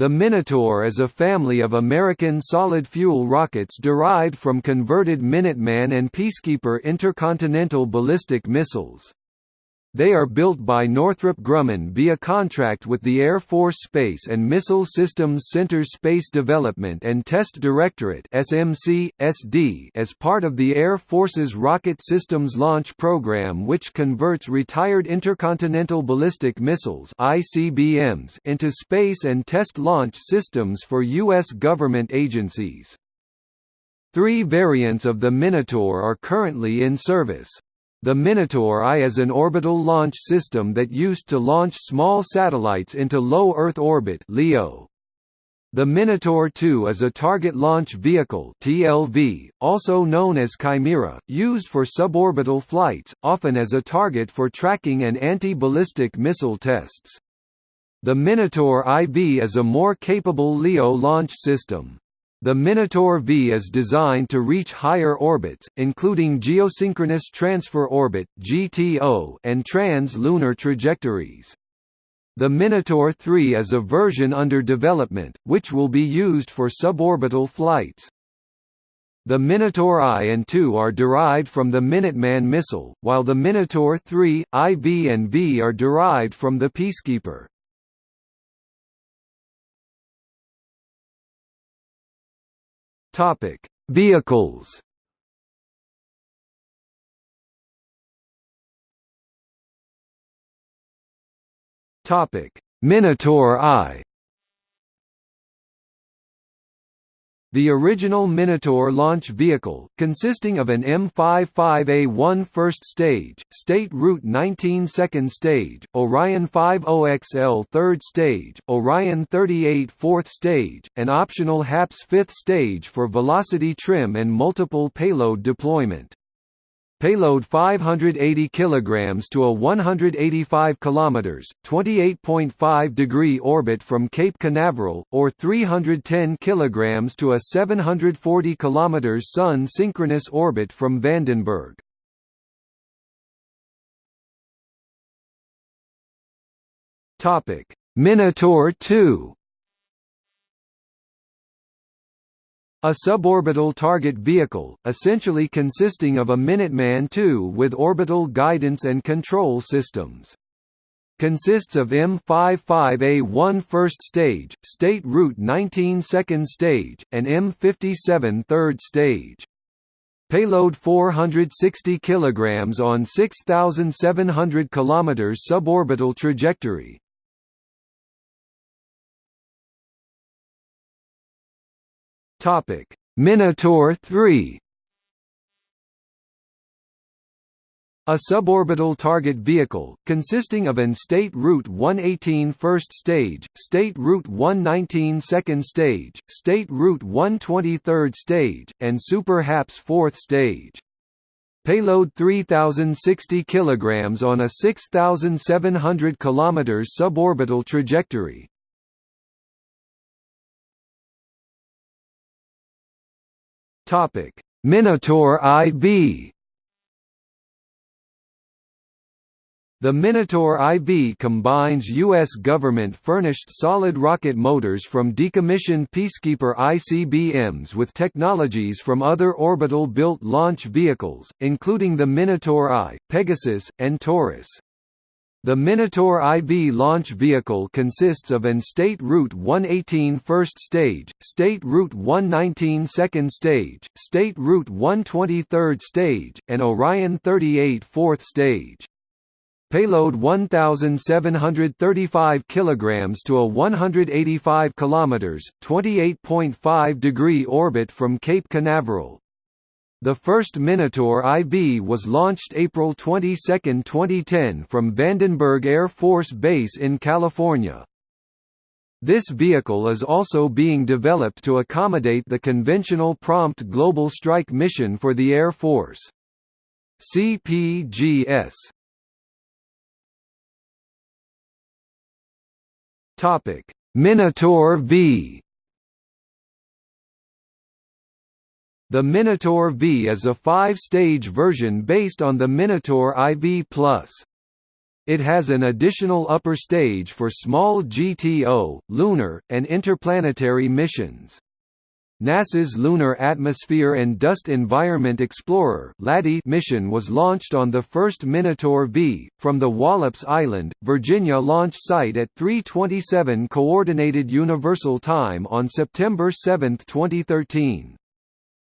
The Minotaur is a family of American solid-fuel rockets derived from converted Minuteman and Peacekeeper intercontinental ballistic missiles. They are built by Northrop Grumman via contract with the Air Force Space and Missile Systems Center Space Development and Test Directorate SMC, SD as part of the Air Force's Rocket Systems Launch Program which converts retired intercontinental ballistic missiles ICBMs into space and test launch systems for U.S. government agencies. Three variants of the Minotaur are currently in service. The Minotaur I is an orbital launch system that used to launch small satellites into low Earth orbit (LEO). The Minotaur II is a target launch vehicle (TLV), also known as Chimera, used for suborbital flights, often as a target for tracking and anti-ballistic missile tests. The Minotaur IV is a more capable LEO launch system. The Minotaur V is designed to reach higher orbits, including geosynchronous transfer orbit (GTO) and trans-lunar trajectories. The Minotaur 3 is a version under development, which will be used for suborbital flights. The Minotaur I and II are derived from the Minuteman missile, while the Minotaur III, IV and V are derived from the Peacekeeper. Topic: Vehicles. Topic: Minotaur I. The original Minotaur launch vehicle, consisting of an M55A1 first stage, State Route 19 second stage, Orion 50XL third stage, Orion 38 fourth stage, and optional HAPS fifth stage for velocity trim and multiple payload deployment. Payload 580 kilograms to a 185 kilometers, 28.5 degree orbit from Cape Canaveral, or 310 kilograms to a 740 kilometers Sun synchronous orbit from Vandenberg. Topic: Minotaur 2 A suborbital target vehicle, essentially consisting of a Minuteman II with orbital guidance and control systems. Consists of M55A1 first stage, State Route 19 second stage, and M57 third stage. Payload 460 kg on 6,700 km suborbital trajectory, Topic: Minotaur 3 A suborbital target vehicle, consisting of an State Route 118 first stage, State Route 119 second stage, State Route 120 third stage, and Super HAPS fourth stage. Payload 3060 kg on a 6700 km suborbital trajectory, Topic: Minotaur IV. The Minotaur IV combines U.S. government-furnished solid rocket motors from decommissioned Peacekeeper ICBMs with technologies from other orbital-built launch vehicles, including the Minotaur I, Pegasus, and Taurus. The Minotaur IV launch vehicle consists of an State Route 118 first stage, State Route 119 second stage, State Route 120 third stage, and Orion 38 fourth stage. Payload 1735 kilograms to a 185 kilometers, 28.5 degree orbit from Cape Canaveral, the first Minotaur IV was launched April 22, 2010 from Vandenberg Air Force Base in California. This vehicle is also being developed to accommodate the conventional Prompt Global Strike mission for the Air Force. CPGS Minotaur V The Minotaur V is a five-stage version based on the Minotaur IV+. It has an additional upper stage for small GTO, lunar, and interplanetary missions. NASA's Lunar Atmosphere and Dust Environment Explorer mission was launched on the first Minotaur V, from the Wallops Island, Virginia launch site at 3.27 Coordinated Universal Time on September 7, 2013.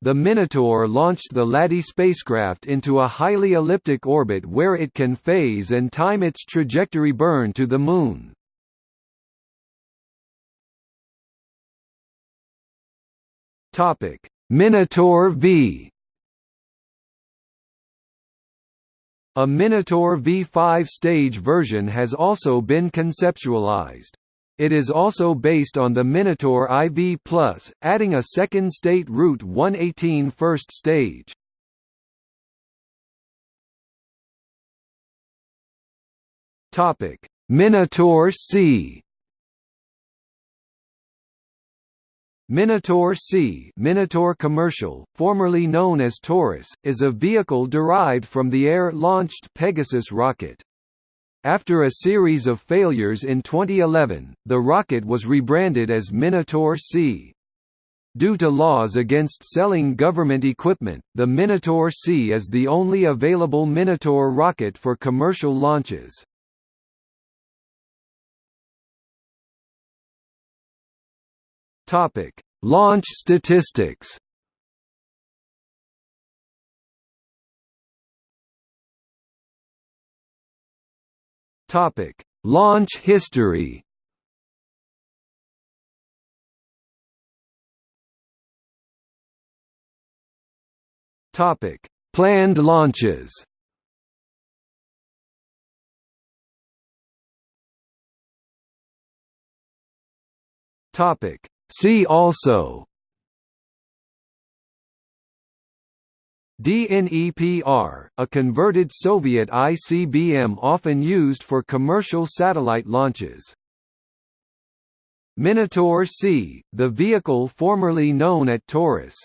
The Minotaur launched the LADEE spacecraft into a highly elliptic orbit where it can phase and time its trajectory burn to the Moon. Minotaur V. A Minotaur V5 stage version has also been conceptualized. It is also based on the Minotaur IV+, adding a second state Route 118 first stage. Topic: Minotaur C. Minotaur C Minotaur Commercial, formerly known as Taurus, is a vehicle derived from the air-launched Pegasus rocket. After a series of failures in 2011, the rocket was rebranded as Minotaur C. Due to laws against selling government equipment, the Minotaur C is the only available Minotaur rocket for commercial launches. Launch statistics. Topic: Launch history. Topic: Planned launches. Topic: See also DNEPR, a converted Soviet ICBM often used for commercial satellite launches. Minotaur C, the vehicle formerly known at Taurus